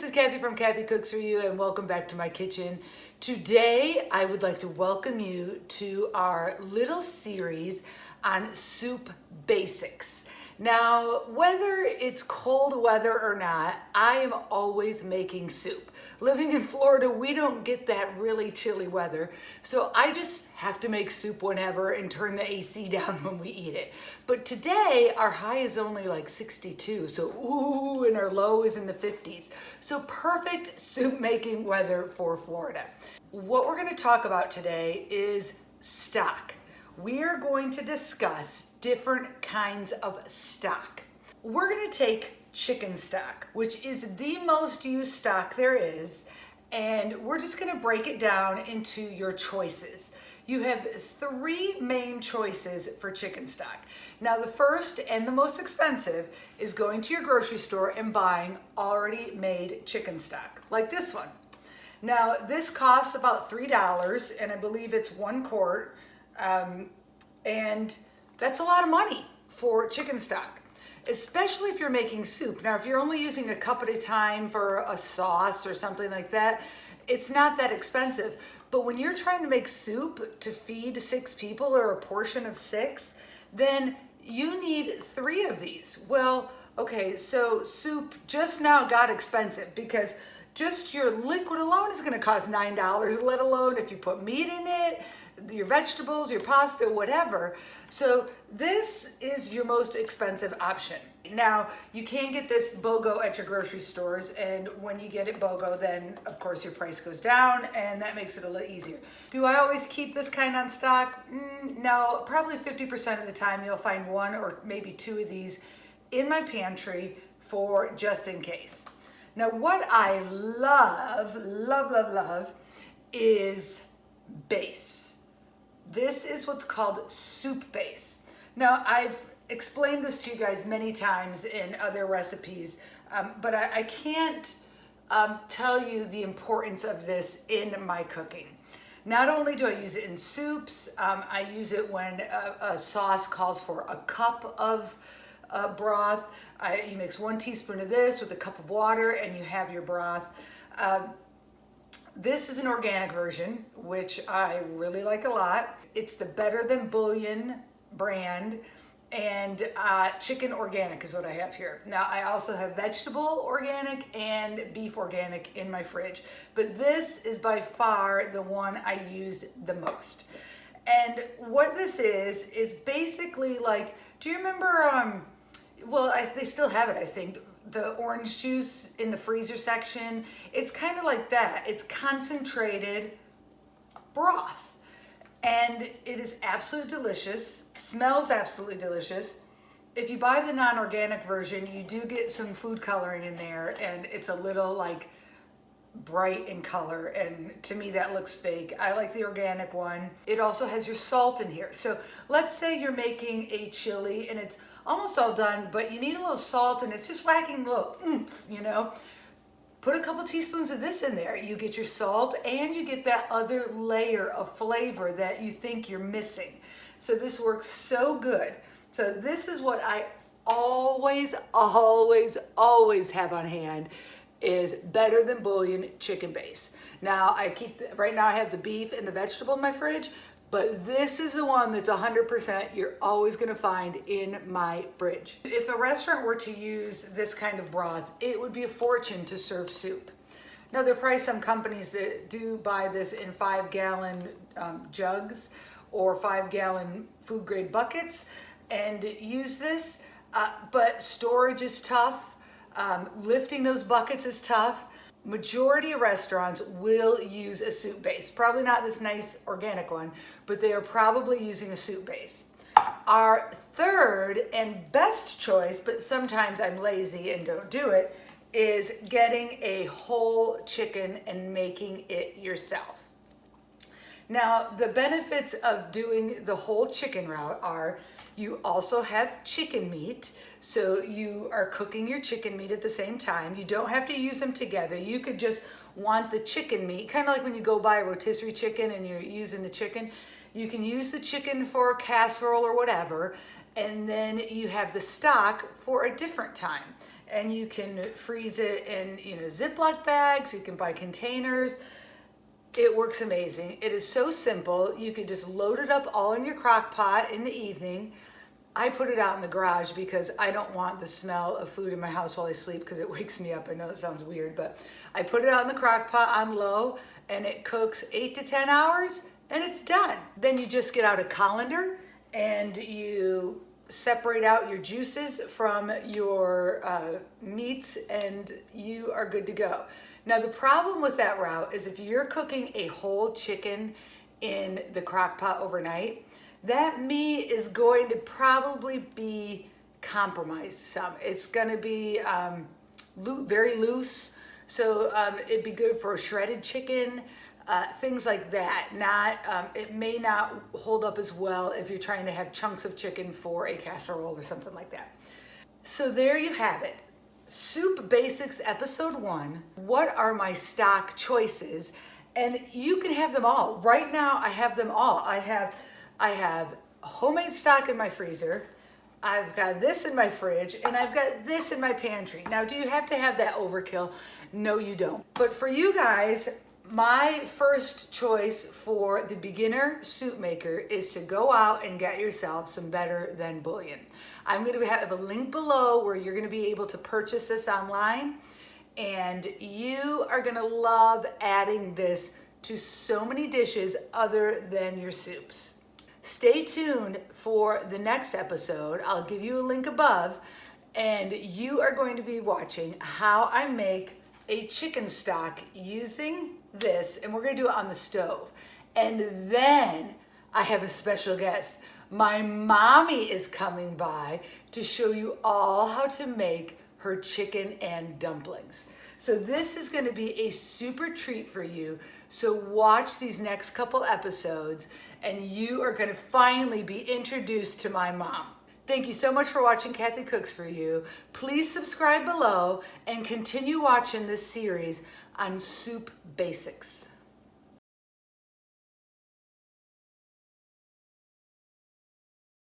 this is Kathy from Kathy Cooks For You and welcome back to my kitchen. Today, I would like to welcome you to our little series on soup basics. Now, whether it's cold weather or not, I am always making soup. Living in Florida, we don't get that really chilly weather, so I just have to make soup whenever and turn the AC down when we eat it. But today, our high is only like 62, so ooh, and our low is in the 50s. So perfect soup making weather for Florida. What we're gonna talk about today is stock. We are going to discuss different kinds of stock. We're gonna take chicken stock, which is the most used stock there is, and we're just gonna break it down into your choices. You have three main choices for chicken stock. Now the first and the most expensive is going to your grocery store and buying already made chicken stock, like this one. Now this costs about $3 and I believe it's one quart. Um, and that's a lot of money for chicken stock, especially if you're making soup. Now, if you're only using a cup at a time for a sauce or something like that, it's not that expensive. But when you're trying to make soup to feed six people or a portion of six, then you need three of these. Well, okay, so soup just now got expensive because just your liquid alone is gonna cost $9, let alone if you put meat in it, your vegetables, your pasta, whatever. So this is your most expensive option. Now, you can get this BOGO at your grocery stores, and when you get it BOGO, then of course your price goes down, and that makes it a little easier. Do I always keep this kind on stock? Mm, no, probably 50% of the time you'll find one or maybe two of these in my pantry for just in case. Now, what I love, love, love, love is base. This is what's called soup base. Now, I've explained this to you guys many times in other recipes, um, but I, I can't um, tell you the importance of this in my cooking. Not only do I use it in soups, um, I use it when a, a, sauce calls for a cup of uh, broth. I, you mix one teaspoon of this with a cup of water and you have your broth. Uh, this is an organic version, which I really like a lot. It's the Better Than Bouillon brand and uh, chicken organic is what I have here. Now I also have vegetable organic and beef organic in my fridge, but this is by far the one I use the most. And what this is, is basically like, do you remember, um, well, I, they still have it, I think, the orange juice in the freezer section. It's kind of like that. It's concentrated broth and it is absolutely delicious, smells absolutely delicious. If you buy the non-organic version, you do get some food coloring in there and it's a little like bright in color and to me that looks fake. I like the organic one. It also has your salt in here. So let's say you're making a chili and it's almost all done, but you need a little salt and it's just lacking a little oomph, you know? Put a couple teaspoons of this in there. You get your salt and you get that other layer of flavor that you think you're missing. So this works so good. So this is what I always, always, always have on hand is better than bouillon chicken base. Now I keep, the, right now I have the beef and the vegetable in my fridge, but this is the one that's 100% you're always gonna find in my fridge. If a restaurant were to use this kind of broth, it would be a fortune to serve soup. Now there are probably some companies that do buy this in five gallon um, jugs or five gallon food grade buckets and use this, uh, but storage is tough. Um, lifting those buckets is tough majority of restaurants will use a soup base. Probably not this nice organic one, but they are probably using a soup base. Our third and best choice, but sometimes I'm lazy and don't do it, is getting a whole chicken and making it yourself. Now, the benefits of doing the whole chicken route are you also have chicken meat, so you are cooking your chicken meat at the same time. You don't have to use them together. You could just want the chicken meat, kind of like when you go buy a rotisserie chicken and you're using the chicken. You can use the chicken for a casserole or whatever, and then you have the stock for a different time. and you can freeze it in, you know, Ziploc bags, you can buy containers. It works amazing. It is so simple. You can just load it up all in your crock pot in the evening. I put it out in the garage because I don't want the smell of food in my house while I sleep because it wakes me up. I know it sounds weird, but I put it out in the crock pot on low and it cooks eight to 10 hours and it's done. Then you just get out a colander and you separate out your juices from your uh, meats and you are good to go. Now the problem with that route is if you're cooking a whole chicken in the crock pot overnight, that meat is going to probably be compromised some. It's gonna be um, very loose, so um, it'd be good for shredded chicken, uh, things like that. Not, um, it may not hold up as well if you're trying to have chunks of chicken for a casserole or something like that. So there you have it. Soup Basics Episode 1. What are my stock choices? And you can have them all. Right now, I have them all. I have I have homemade stock in my freezer. I've got this in my fridge and I've got this in my pantry. Now, do you have to have that overkill? No, you don't. But for you guys, my first choice for the beginner soup maker is to go out and get yourself some better than bouillon. I'm going to have a link below where you're going to be able to purchase this online and you are going to love adding this to so many dishes other than your soups. Stay tuned for the next episode. I'll give you a link above and you are going to be watching how I make a chicken stock using this and we're gonna do it on the stove. And then I have a special guest. My mommy is coming by to show you all how to make her chicken and dumplings. So this is gonna be a super treat for you. So watch these next couple episodes and you are gonna finally be introduced to my mom. Thank you so much for watching Kathy Cooks For You. Please subscribe below and continue watching this series on soup basics.